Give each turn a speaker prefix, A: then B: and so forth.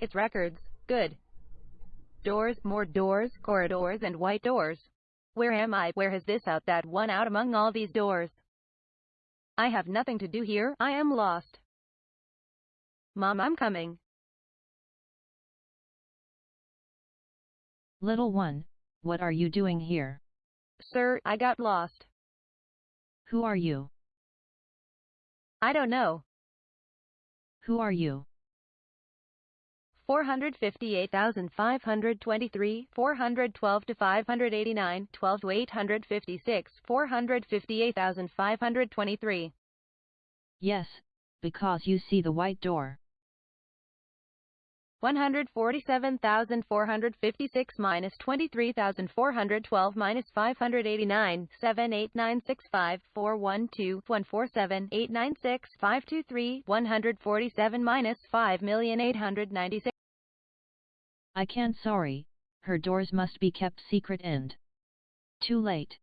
A: It's records. Good. Doors, more doors, corridors, and white doors. Where am I? Where has this out that one out among all these doors? I have nothing to do here. I am lost. Mom, I'm coming.
B: Little one, what are you doing here?
A: Sir, I got lost.
B: Who are you?
A: I don't know.
B: Who are you?
A: 458,523, 412 to 589, 12 to 856, 458,523.
B: Yes, because you see the white door.
A: 147,456 minus 23,412 minus 589, 78965, 412, 147, 896, 523, 147 minus 5,896.
B: I can't sorry, her doors must be kept secret and too late.